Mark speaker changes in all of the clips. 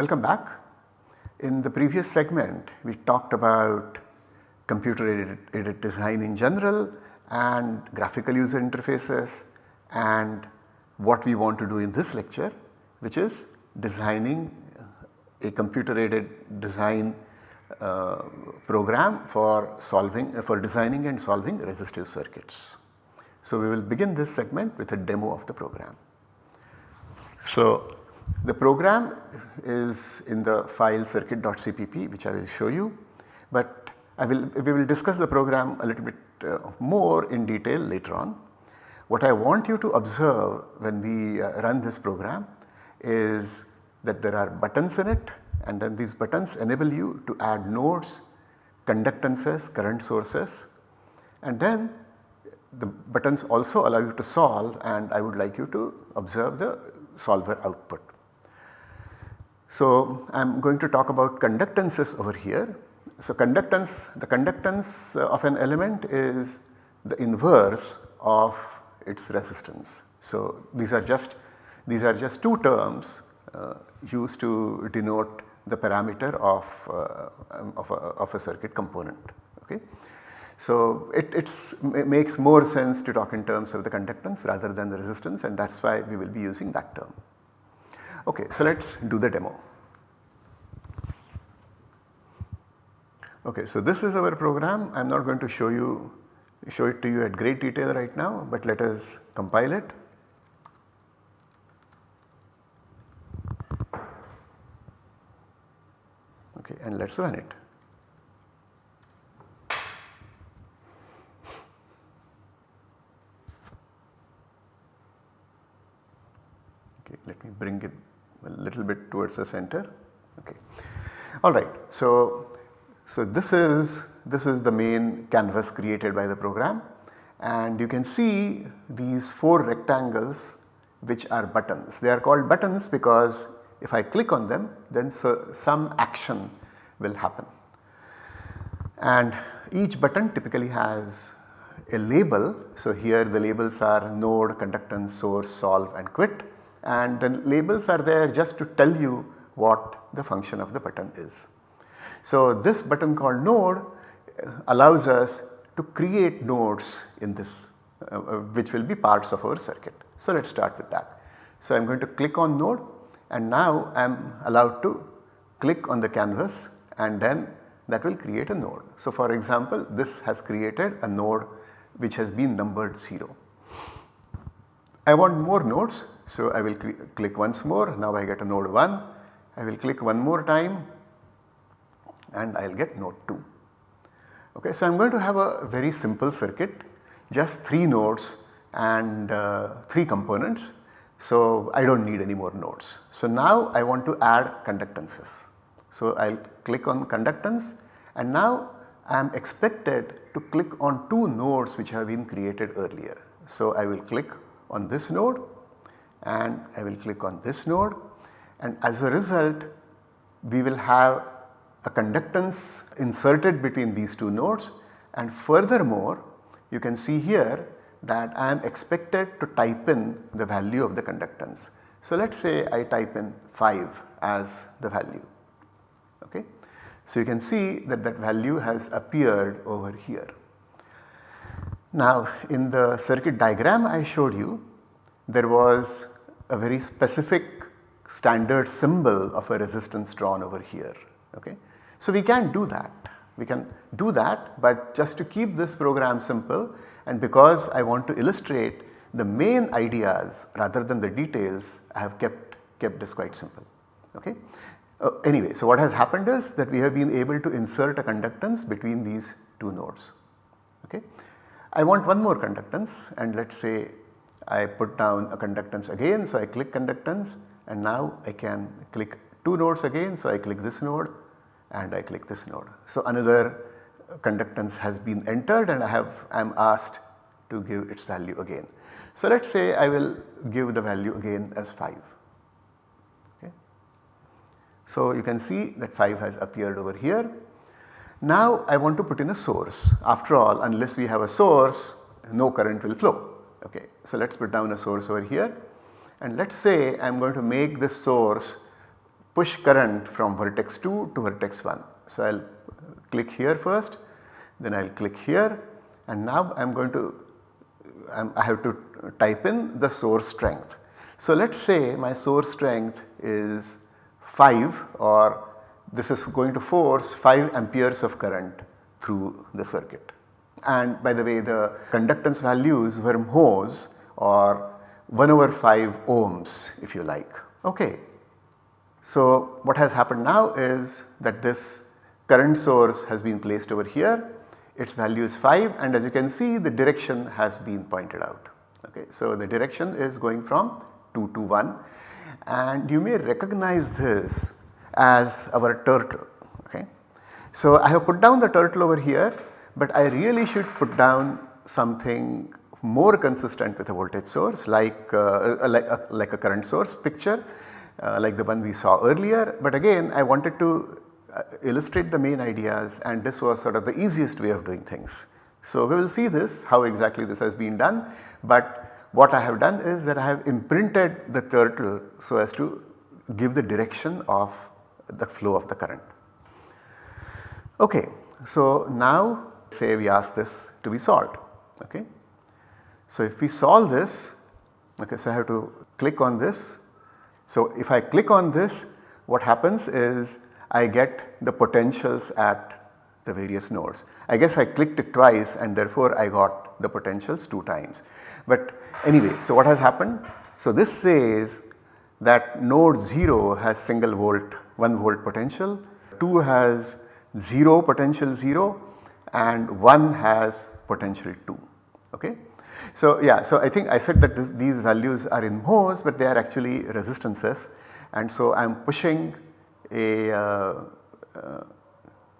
Speaker 1: Welcome back. In the previous segment we talked about computer aided, design in general and graphical user interfaces and what we want to do in this lecture which is designing a computer aided design uh, program for solving uh, for designing and solving resistive circuits. So, we will begin this segment with a demo of the program. So, the program is in the file circuit.cpp which I will show you, but I will we will discuss the program a little bit uh, more in detail later on. What I want you to observe when we uh, run this program is that there are buttons in it and then these buttons enable you to add nodes, conductances, current sources and then the buttons also allow you to solve and I would like you to observe the solver output. So, I am going to talk about conductances over here. So, conductance the conductance of an element is the inverse of its resistance. So, these are just these are just two terms uh, used to denote the parameter of, uh, um, of, a, of, a, circuit component. Okay. So, it makes more sense to talk in terms of the conductance rather than the resistance and that is why we will be using that term. Okay, so let us do the demo. Okay, so this is our program. I am not going to show you show it to you at great detail right now, but let us compile it. Okay, and let us run it. Okay, let me bring it a little bit towards the center. Okay. Alright, so, so this is this is the main canvas created by the program and you can see these 4 rectangles which are buttons. They are called buttons because if I click on them then so some action will happen. And each button typically has a label. So, here the labels are node, conductance, source, solve and quit and the labels are there just to tell you what the function of the button is. So, this button called node allows us to create nodes in this uh, uh, which will be parts of our circuit. So, let us start with that. So, I am going to click on node and now I am allowed to click on the canvas and then that will create a node. So, for example, this has created a node which has been numbered 0. I want more nodes. So, I will cl click once more now I get a node 1. I will click one more time and I will get node 2. Okay, so I am going to have a very simple circuit just 3 nodes and uh, 3 components. So I do not need any more nodes. So now I want to add conductances. So I will click on conductance and now I am expected to click on 2 nodes which have been created earlier. So I will click on this node and I will click on this node and as a result we will have a conductance inserted between these two nodes and furthermore you can see here that I am expected to type in the value of the conductance. So let us say I type in 5 as the value okay. So you can see that that value has appeared over here. Now in the circuit diagram I showed you there was a very specific standard symbol of a resistance drawn over here okay. So we can do that, we can do that but just to keep this program simple and because I want to illustrate the main ideas rather than the details I have kept, kept this quite simple. Okay. Uh, anyway, so what has happened is that we have been able to insert a conductance between these two nodes. Okay. I want one more conductance and let us say I put down a conductance again. So, I click conductance and now I can click two nodes again. So, I click this node and I click this node. So another conductance has been entered and I have I am asked to give its value again. So let us say I will give the value again as 5. Okay. So you can see that 5 has appeared over here. Now I want to put in a source after all unless we have a source no current will flow. Okay. So let us put down a source over here and let us say I am going to make this source push current from vertex 2 to vertex 1. So, I will click here first then I will click here and now I am going to I'm, i have to type in the source strength. So, let us say my source strength is 5 or this is going to force 5 amperes of current through the circuit. And by the way the conductance values were mhos or 1 over 5 ohms if you like. Okay. So, what has happened now is that this current source has been placed over here its value is 5 and as you can see the direction has been pointed out. Okay. So, the direction is going from 2 to 1 and you may recognize this as our turtle. Okay. So, I have put down the turtle over here but I really should put down something more consistent with a voltage source like, uh, like, uh, like a current source picture uh, like the one we saw earlier. But again I wanted to uh, illustrate the main ideas and this was sort of the easiest way of doing things. So, we will see this how exactly this has been done but what I have done is that I have imprinted the turtle so as to give the direction of the flow of the current. Okay, so now say we ask this to be solved. Okay. So if we solve this, okay, so I have to click on this. So if I click on this, what happens is I get the potentials at the various nodes. I guess I clicked it twice and therefore I got the potentials 2 times. But anyway, so what has happened? So this says that node 0 has single volt 1 volt potential, 2 has 0 potential 0 and 1 has potential 2. Okay. So yeah, so I think I said that this, these values are in mhos but they are actually resistances and so I am pushing a uh, uh,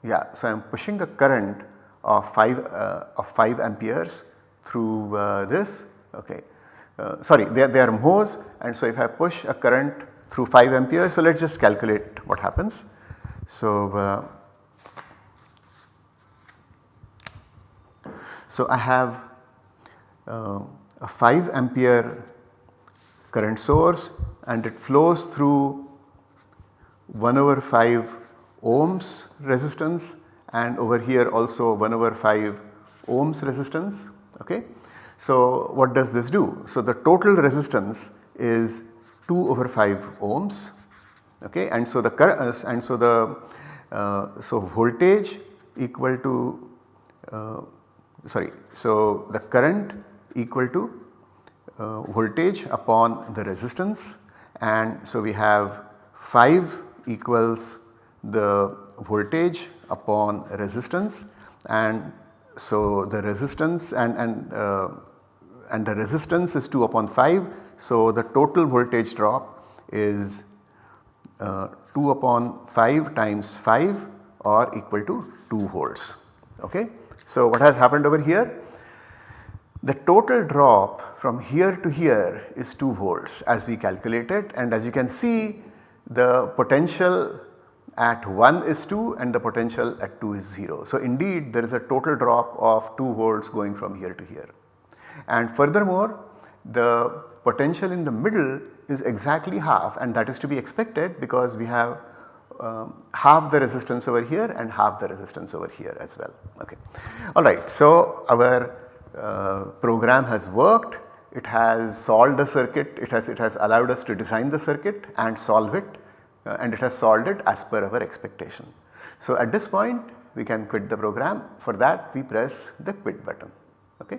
Speaker 1: yeah so I am pushing a current of 5 uh, of 5 amperes through uh, this okay uh, sorry they are, they are mhos and so if I push a current through 5 amperes so let us just calculate what happens. So So, I have uh, a 5 ampere current source and it flows through 1 over 5 ohms resistance and over here also 1 over 5 ohms resistance. Okay. So, what does this do? So, the total resistance is 2 over 5 ohms okay and so the uh, and so the uh, so voltage equal to uh, sorry. So, the current equal to uh, voltage upon the resistance and so we have 5 equals the voltage upon resistance and so the resistance and, and, uh, and the resistance is 2 upon 5. So, the total voltage drop is uh, 2 upon 5 times 5 or equal to 2 volts. Okay. So what has happened over here? The total drop from here to here is 2 volts as we calculated and as you can see the potential at 1 is 2 and the potential at 2 is 0. So indeed there is a total drop of 2 volts going from here to here. And furthermore the potential in the middle is exactly half and that is to be expected because we have um, half the resistance over here and half the resistance over here as well. Okay. Alright, so our uh, program has worked, it has solved the circuit, it has, it has allowed us to design the circuit and solve it uh, and it has solved it as per our expectation. So at this point we can quit the program for that we press the quit button. Okay.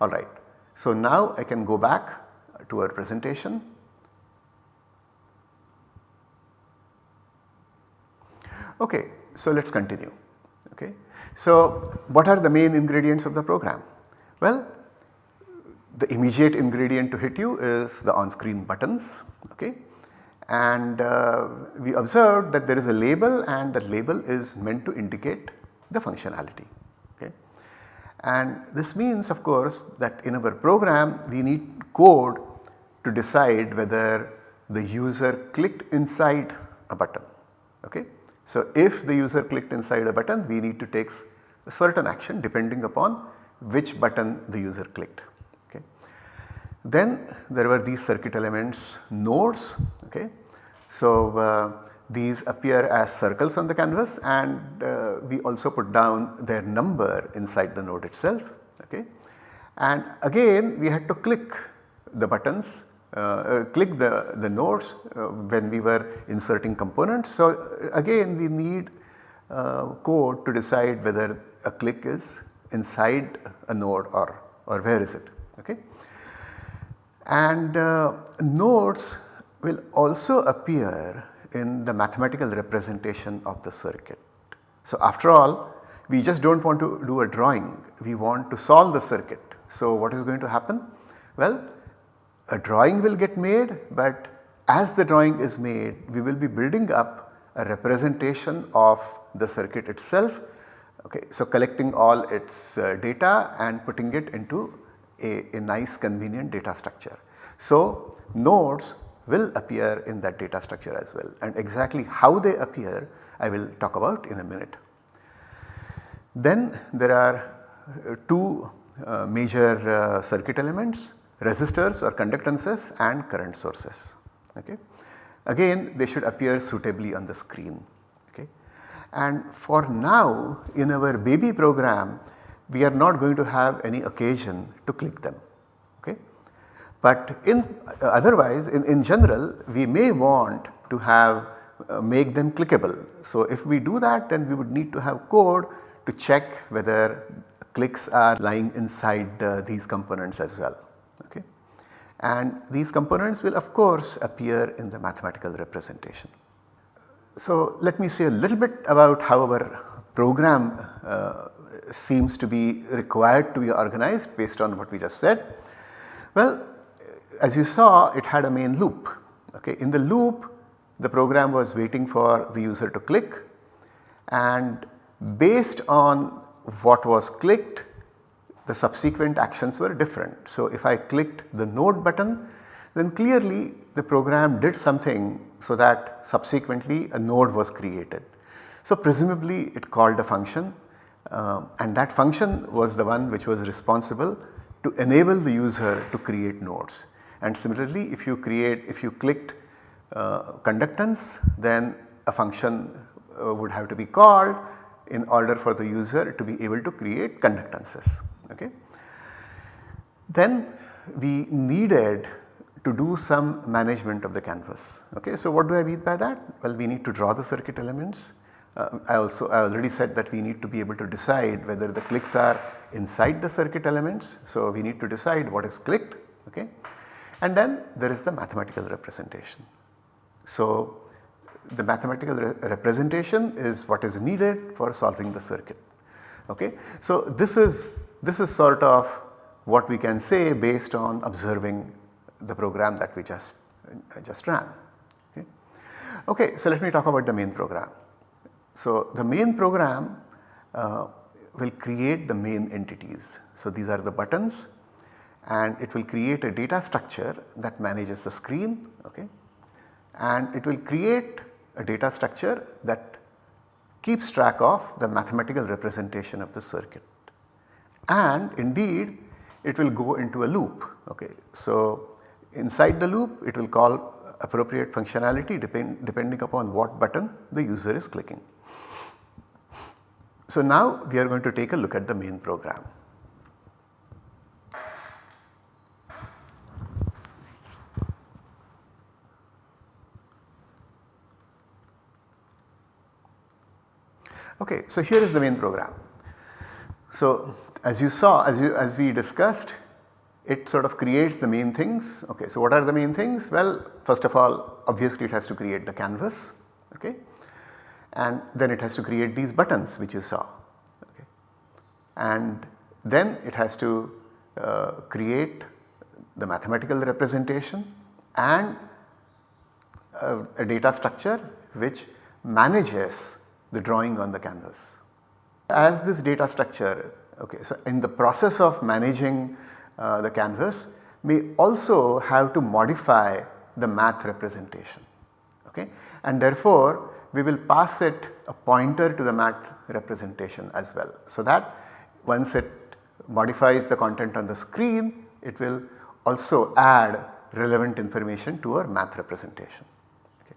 Speaker 1: Alright, so now I can go back to our presentation Okay, so let us continue. Okay. So what are the main ingredients of the program? Well, the immediate ingredient to hit you is the on screen buttons okay. and uh, we observed that there is a label and that label is meant to indicate the functionality. Okay. And this means of course that in our program we need code to decide whether the user clicked inside a button. So, if the user clicked inside a button we need to take a certain action depending upon which button the user clicked. Okay. Then there were these circuit elements nodes. Okay. So, uh, these appear as circles on the canvas and uh, we also put down their number inside the node itself. Okay. And again we had to click the buttons, uh, uh, click the, the nodes uh, when we were inserting components. So uh, again we need code to decide whether a click is inside a node or, or where is it. Okay. And nodes will also appear in the mathematical representation of the circuit. So after all we just do not want to do a drawing, we want to solve the circuit. So what is going to happen? Well a drawing will get made but as the drawing is made we will be building up a representation of the circuit itself. Okay. So collecting all its uh, data and putting it into a, a nice convenient data structure. So nodes will appear in that data structure as well and exactly how they appear I will talk about in a minute. Then there are uh, two uh, major uh, circuit elements resistors or conductances and current sources. Okay. Again they should appear suitably on the screen. Okay. And for now in our baby program we are not going to have any occasion to click them. Okay. But in uh, otherwise in, in general we may want to have uh, make them clickable. So if we do that then we would need to have code to check whether clicks are lying inside uh, these components as well. Okay. And these components will of course appear in the mathematical representation. So let me say a little bit about how our program uh, seems to be required to be organized based on what we just said. Well as you saw it had a main loop. Okay. In the loop the program was waiting for the user to click and based on what was clicked the subsequent actions were different. So if I clicked the node button then clearly the program did something so that subsequently a node was created. So presumably it called a function uh, and that function was the one which was responsible to enable the user to create nodes. And similarly if you create if you clicked uh, conductance then a function uh, would have to be called in order for the user to be able to create conductances. Okay. Then we needed to do some management of the canvas. Okay. So what do I mean by that? Well we need to draw the circuit elements. Uh, I also I already said that we need to be able to decide whether the clicks are inside the circuit elements. So we need to decide what is clicked. Okay and then there is the mathematical representation. So the mathematical re representation is what is needed for solving the circuit. Okay. So this is this is sort of what we can say based on observing the program that we just uh, just ran. Okay. okay. So let me talk about the main program. So the main program uh, will create the main entities. So these are the buttons and it will create a data structure that manages the screen okay, and it will create a data structure that keeps track of the mathematical representation of the circuit. And indeed it will go into a loop. Okay. So inside the loop it will call appropriate functionality depend, depending upon what button the user is clicking. So now we are going to take a look at the main program. Okay, so here is the main program. So as you saw as you as we discussed it sort of creates the main things. Okay, so what are the main things? Well first of all obviously it has to create the canvas okay and then it has to create these buttons which you saw okay and then it has to uh, create the mathematical representation and uh, a data structure which manages the drawing on the canvas. As this data structure okay so in the process of managing uh, the canvas we also have to modify the math representation okay and therefore we will pass it a pointer to the math representation as well. So that once it modifies the content on the screen it will also add relevant information to our math representation. Okay.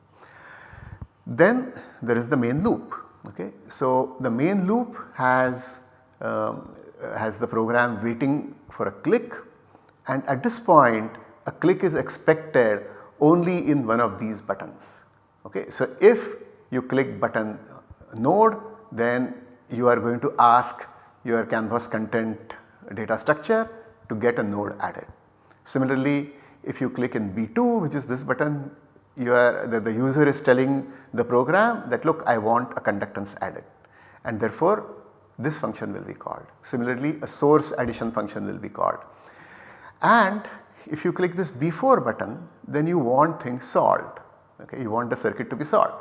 Speaker 1: Then there is the main loop. Okay. So, the main loop has, um, has the program waiting for a click and at this point a click is expected only in one of these buttons. Okay. So, if you click button node then you are going to ask your canvas content data structure to get a node added. Similarly, if you click in B2 which is this button are the, the user is telling the program that look I want a conductance added and therefore this function will be called. Similarly a source addition function will be called and if you click this B4 button then you want things solved okay you want the circuit to be solved.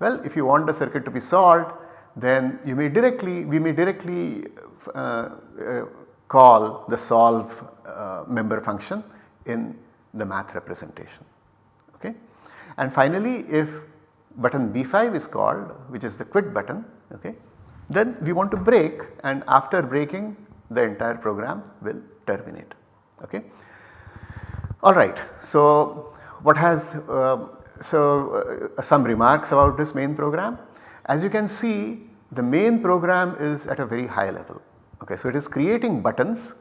Speaker 1: Well if you want the circuit to be solved then you may directly we may directly uh, uh, call the solve uh, member function in the math representation okay. And finally if button B5 is called which is the quit button okay then we want to break and after breaking the entire program will terminate. Okay. Alright so what has uh, so uh, some remarks about this main program? As you can see the main program is at a very high level. Okay? So it is creating buttons.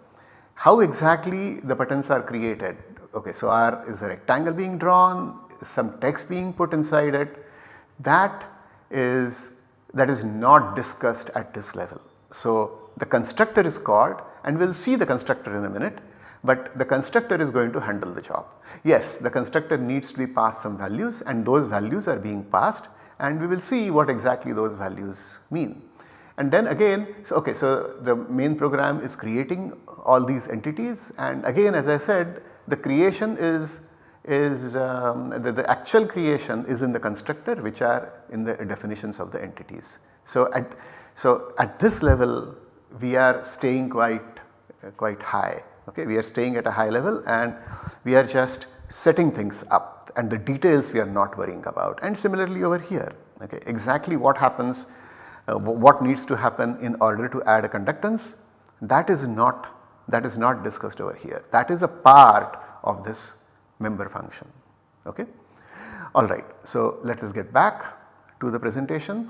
Speaker 1: How exactly the buttons are created? Okay? So are is a rectangle being drawn? Some text being put inside it? That is that is not discussed at this level. So, the constructor is called and we will see the constructor in a minute but the constructor is going to handle the job. Yes the constructor needs to be passed some values and those values are being passed and we will see what exactly those values mean. And then again so okay so the main program is creating all these entities and again as I said the creation is is um, the, the, actual creation is in the constructor which are in the definitions of the entities. So at, so at this level we are staying quite uh, quite high okay? We are staying at a high level and we are just setting things up and the details we are not worrying about. And similarly over here okay? Exactly what happens uh, what needs to happen in order to add a conductance that is not that is not discussed over here. That is a part of this member function. Okay. Alright, so let us get back to the presentation.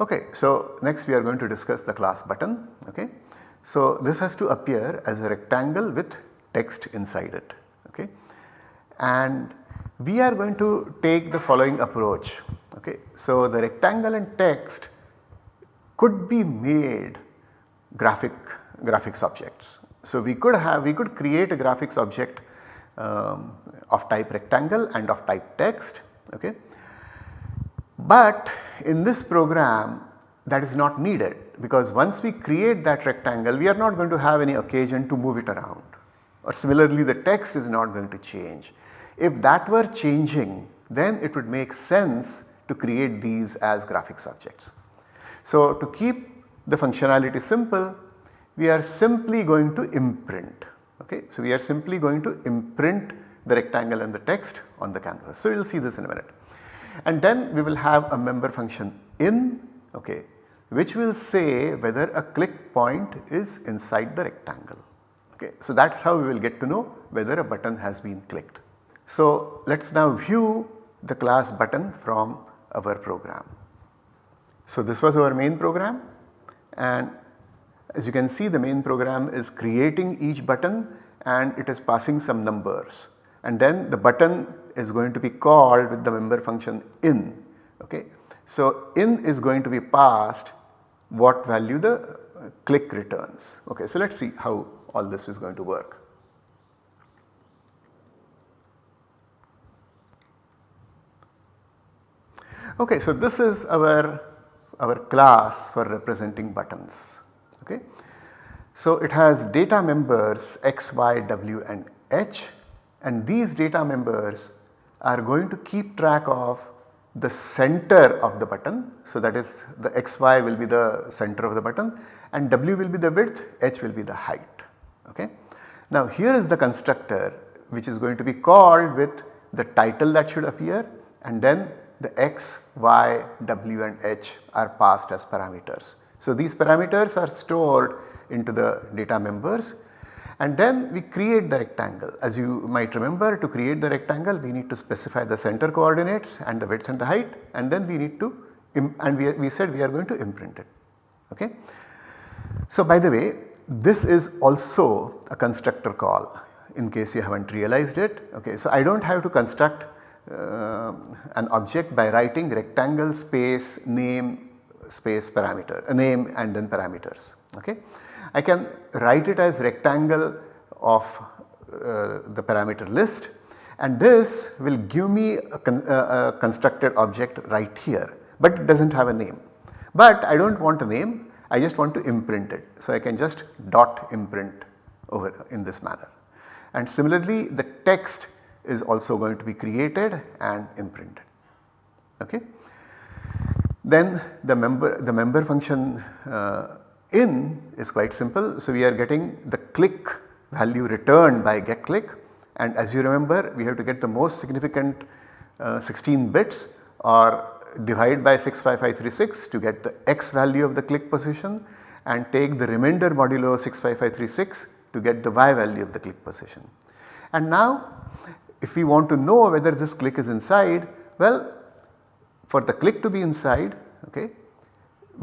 Speaker 1: Okay, so next we are going to discuss the class button. Okay. So this has to appear as a rectangle with text inside it. Okay. And we are going to take the following approach. Okay. So the rectangle and text could be made graphic graphics objects. So we could have we could create a graphics object um, of type rectangle and of type text okay. But in this program that is not needed because once we create that rectangle we are not going to have any occasion to move it around or similarly the text is not going to change. If that were changing then it would make sense to create these as graphics objects. So to keep the functionality simple we are simply going to imprint. Okay. So, we are simply going to imprint the rectangle and the text on the canvas. So, will see this in a minute. And then we will have a member function in okay, which will say whether a click point is inside the rectangle. Okay. So, that is how we will get to know whether a button has been clicked. So, let us now view the class button from our program. So, this was our main program and as you can see the main program is creating each button and it is passing some numbers and then the button is going to be called with the member function in. Okay. So, in is going to be passed what value the click returns. Okay. So, let us see how all this is going to work. Okay, so this is our, our class for representing buttons. Okay. So it has data members x, y, w and h and these data members are going to keep track of the center of the button. So that is the xy will be the center of the button and w will be the width, h will be the height. Okay. Now here is the constructor which is going to be called with the title that should appear and then the x, y, w and h are passed as parameters. So these parameters are stored into the data members and then we create the rectangle. As you might remember to create the rectangle we need to specify the center coordinates and the width and the height and then we need to and we, we said we are going to imprint it. Okay. So by the way this is also a constructor call in case you have not realized it. Okay. So I do not have to construct uh, an object by writing rectangle space name space parameter uh, name and then parameters. Okay. I can write it as rectangle of uh, the parameter list and this will give me a, con uh, a constructed object right here but it does not have a name. But I do not want a name I just want to imprint it. So I can just dot imprint over in this manner. And similarly the text is also going to be created and imprinted. Okay. Then the member the member function uh, in is quite simple. So we are getting the click value returned by get click and as you remember we have to get the most significant uh, 16 bits or divide by 65536 to get the x value of the click position and take the remainder modulo 65536 to get the y value of the click position. And now if we want to know whether this click is inside well for the click to be inside okay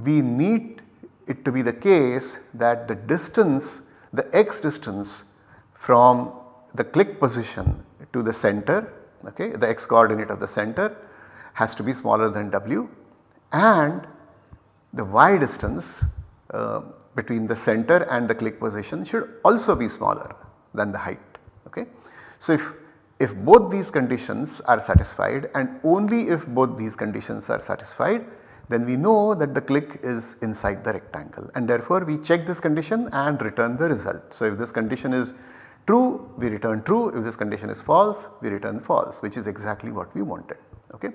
Speaker 1: we need it to be the case that the distance the x distance from the click position to the center okay the x coordinate of the center has to be smaller than w and the y distance uh, between the center and the click position should also be smaller than the height. Okay. So, if, if both these conditions are satisfied and only if both these conditions are satisfied then we know that the click is inside the rectangle and therefore we check this condition and return the result. So, if this condition is true we return true if this condition is false we return false which is exactly what we wanted. Okay.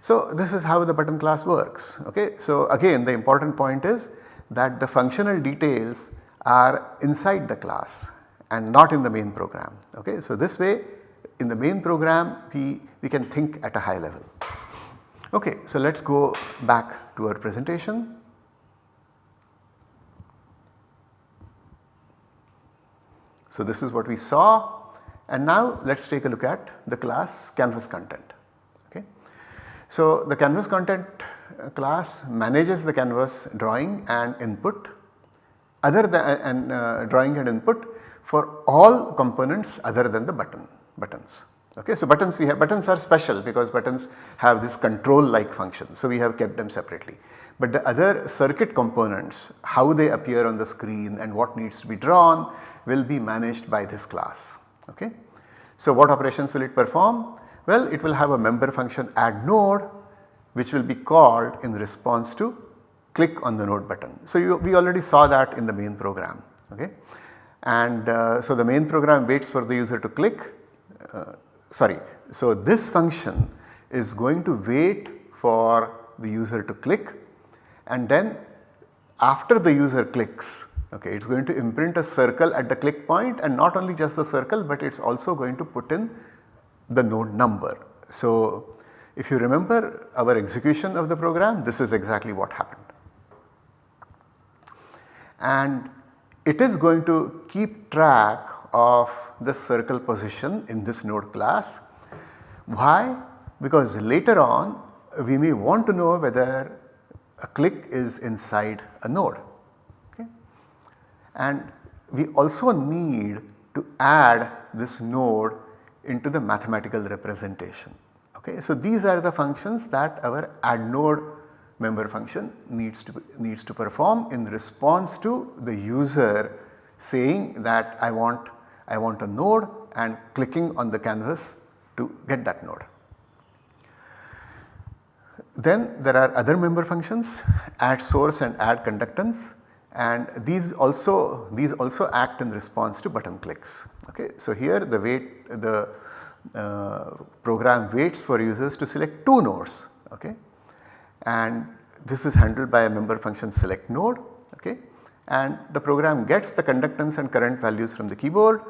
Speaker 1: So, this is how the button class works. Okay. So, again the important point is that the functional details are inside the class and not in the main program. Okay. So, this way in the main program we, we can think at a high level. Okay. So, let us go back to our presentation. So, this is what we saw and now let us take a look at the class canvas content. Okay. So, the canvas content uh, class manages the canvas drawing and input other than and uh, drawing and input for all components other than the button buttons. Okay, so buttons we have buttons are special because buttons have this control like function. So, we have kept them separately. But the other circuit components how they appear on the screen and what needs to be drawn will be managed by this class. Okay. So, what operations will it perform? Well, it will have a member function add node which will be called in response to click on the node button. So, you, we already saw that in the main program okay. And uh, so the main program waits for the user to click uh, sorry. So, this function is going to wait for the user to click and then after the user clicks okay, it is going to imprint a circle at the click point and not only just the circle but it is also going to put in the node number. So, if you remember our execution of the program this is exactly what happened. And it is going to keep track of the circle position in this node class. Why? Because later on we may want to know whether a click is inside a node. Okay? And we also need to add this node into the mathematical representation. Okay. So, these are the functions that our add node member function needs to needs to perform in response to the user saying that I want I want a node and clicking on the canvas to get that node. Then there are other member functions add source and add conductance and these also these also act in response to button clicks. Okay. So, here the wait the uh, program waits for users to select 2 nodes okay and this is handled by a member function select node okay and the program gets the conductance and current values from the keyboard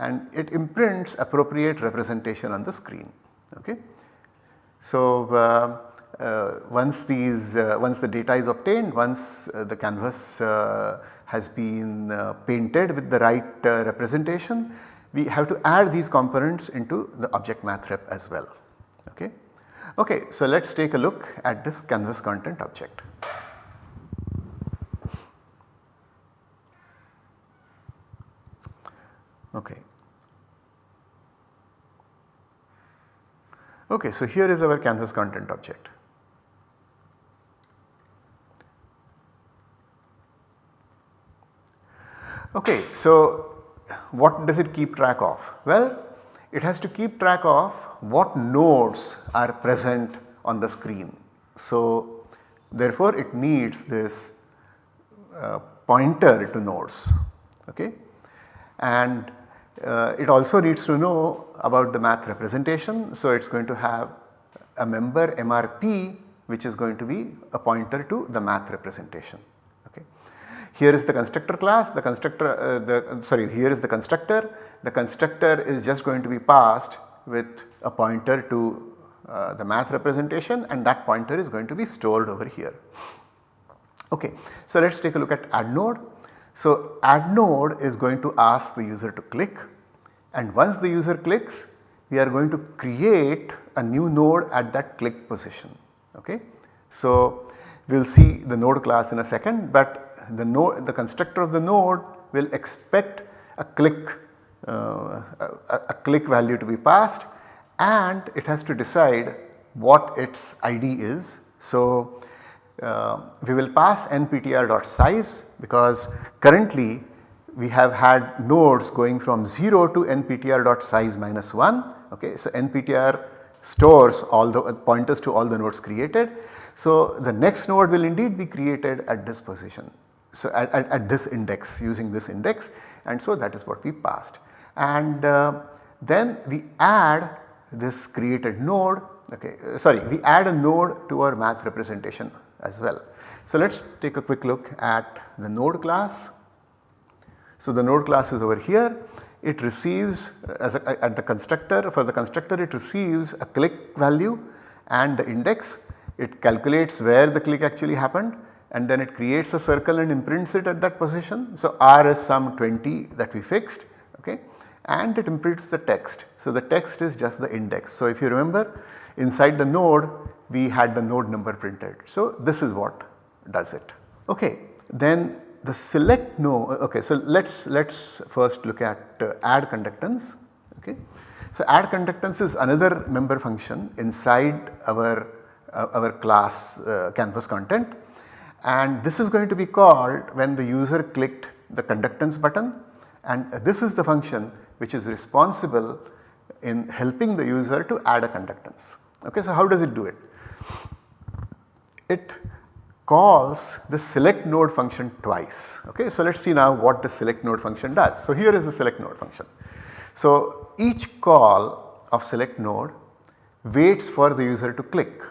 Speaker 1: and it imprints appropriate representation on the screen okay. So, uh, uh, once these uh, once the data is obtained once uh, the canvas uh, has been uh, painted with the right representation, we have to add these components into the object math rep as well. Okay. Okay, so let us take a look at this canvas content object. Okay. Okay, so here is our canvas content object. Okay, so what does it keep track of? Well, it has to keep track of what nodes are present on the screen. So, therefore, it needs this uh, pointer to nodes okay. and uh, it also needs to know about the math representation. So, it is going to have a member MRP which is going to be a pointer to the math representation. Okay. Here is the constructor class, the constructor, uh, the sorry here is the constructor, the constructor is just going to be passed with a pointer to uh, the math representation and that pointer is going to be stored over here. Okay. So, let us take a look at add node. So, add node is going to ask the user to click and once the user clicks we are going to create a new node at that click position. Okay. So, we will see the node class in a second but the node the constructor of the node will expect a click uh, a, a, click value to be passed and it has to decide what its ID is. So, uh, we will pass nptr.size because currently we have had nodes going from 0 to nptr.size minus 1 okay. So, nptr stores all the pointers to all the nodes created. So, the next node will indeed be created at this position. So, at, at, at this index using this index and so that is what we passed and uh, then we add this created node okay uh, sorry we add a node to our math representation as well. So, let us take a quick look at the node class so, the node class is over here it receives uh, as a, at the constructor for the constructor it receives a click value and the index it calculates where the click actually happened and then it creates a circle and imprints it at that position. So, R is some 20 that we fixed okay and it imprints the text. So, the text is just the index. So, if you remember inside the node we had the node number printed. So, this is what does it. Okay. Then the select node okay so let us let us first look at uh, add conductance okay. So add conductance is another member function inside our uh, our class uh, canvas content and this is going to be called when the user clicked the conductance button and this is the function which is responsible in helping the user to add a conductance. Okay, so how does it do it? It calls the select node function twice. Okay. So, let us see now what the select node function does. So, here is the select node function. So, each call of select node waits for the user to click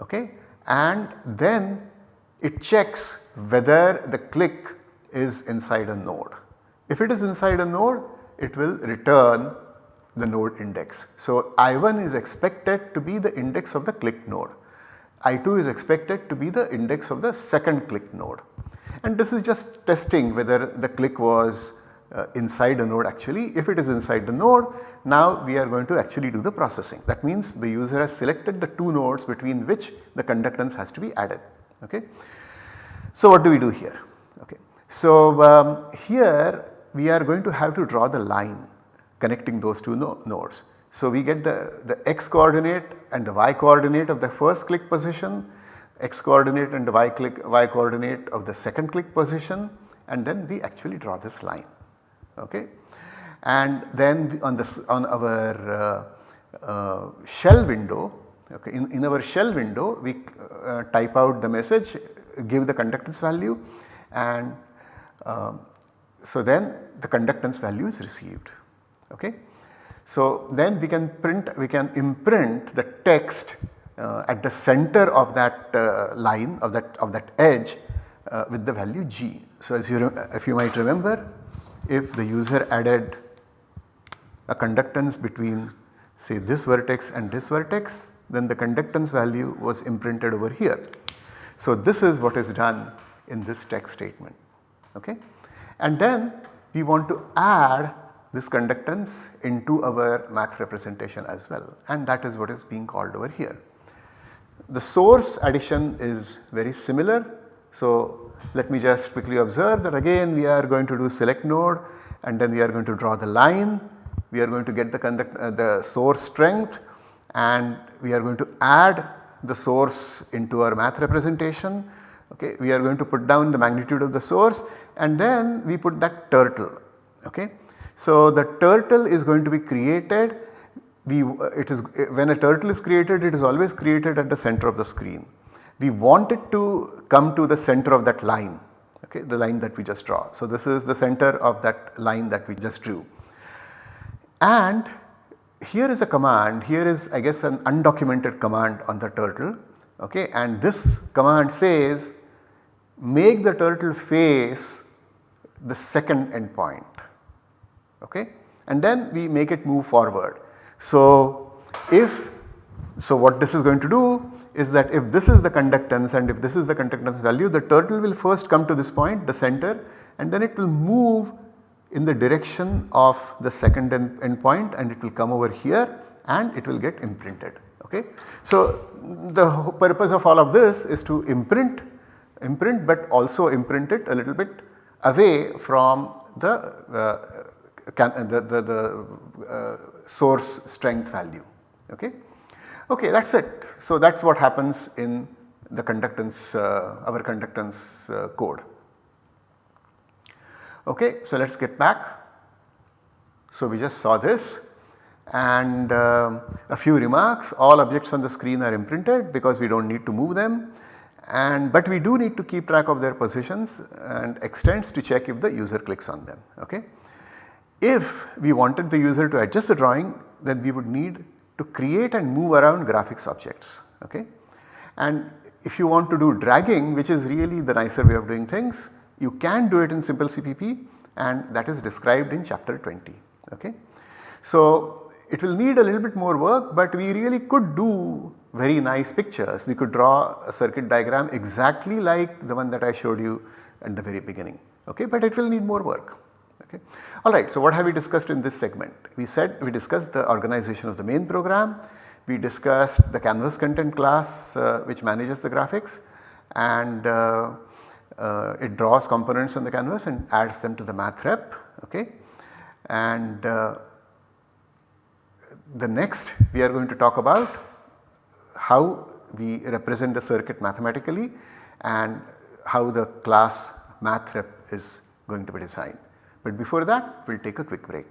Speaker 1: okay, and then it checks whether the click is inside a node. If it is inside a node it will return the node index. So, I1 is expected to be the index of the click node I2 is expected to be the index of the second click node and this is just testing whether the click was uh, inside the node actually. If it is inside the node now we are going to actually do the processing that means the user has selected the two nodes between which the conductance has to be added. Okay. So what do we do here? Okay. So um, here we are going to have to draw the line connecting those two no nodes. So we get the, the x coordinate and the y coordinate of the first click position, x coordinate and the y click y coordinate of the second click position and then we actually draw this line. Okay. And then on this on our uh, uh, shell window okay, in, in our shell window we uh, type out the message give the conductance value and um, so then the conductance value is received. Okay. So then we can print, we can imprint the text uh, at the center of that uh, line of that of that edge uh, with the value g. So as you if you might remember if the user added a conductance between say this vertex and this vertex then the conductance value was imprinted over here. So this is what is done in this text statement. okay. And then we want to add this conductance into our math representation as well and that is what is being called over here. The source addition is very similar. So, let me just quickly observe that again we are going to do select node and then we are going to draw the line. We are going to get the conduct uh, the source strength and we are going to add the source into our math representation. Okay. We are going to put down the magnitude of the source and then we put that turtle. Okay. So, the turtle is going to be created. We it is when a turtle is created it is always created at the center of the screen. We want it to come to the center of that line okay the line that we just draw. So, this is the center of that line that we just drew. And here is a command. Here is I guess an undocumented command on the turtle okay? And this command says make the turtle face the second endpoint okay and then we make it move forward. So if so what this is going to do is that if this is the conductance and if this is the conductance value the turtle will first come to this point the center and then it will move in the direction of the second end, point and it will come over here and it will get imprinted okay. So the purpose of all of this is to imprint imprint but also imprint it a little bit away from the uh, can, the, the, the uh, source strength value okay. Okay that is it. So that is what happens in the conductance uh, our conductance uh, code. Okay, so let us get back. So we just saw this and uh, a few remarks all objects on the screen are imprinted because we do not need to move them and but we do need to keep track of their positions and extents to check if the user clicks on them. Okay. If we wanted the user to adjust the drawing then we would need to create and move around graphics objects. Okay. And if you want to do dragging which is really the nicer way of doing things you can do it in simple CPP and that is described in chapter 20. Okay. So it will need a little bit more work but we really could do very nice pictures. We could draw a circuit diagram exactly like the one that I showed you at the very beginning. Okay. But it will need more work. Okay. Alright, so what have we discussed in this segment? We said we discussed the organization of the main program, we discussed the canvas content class uh, which manages the graphics and uh, uh, it draws components on the canvas and adds them to the math rep okay. And uh, the next we are going to talk about how we represent the circuit mathematically and how the class math rep is going to be designed. But before that we will take a quick break.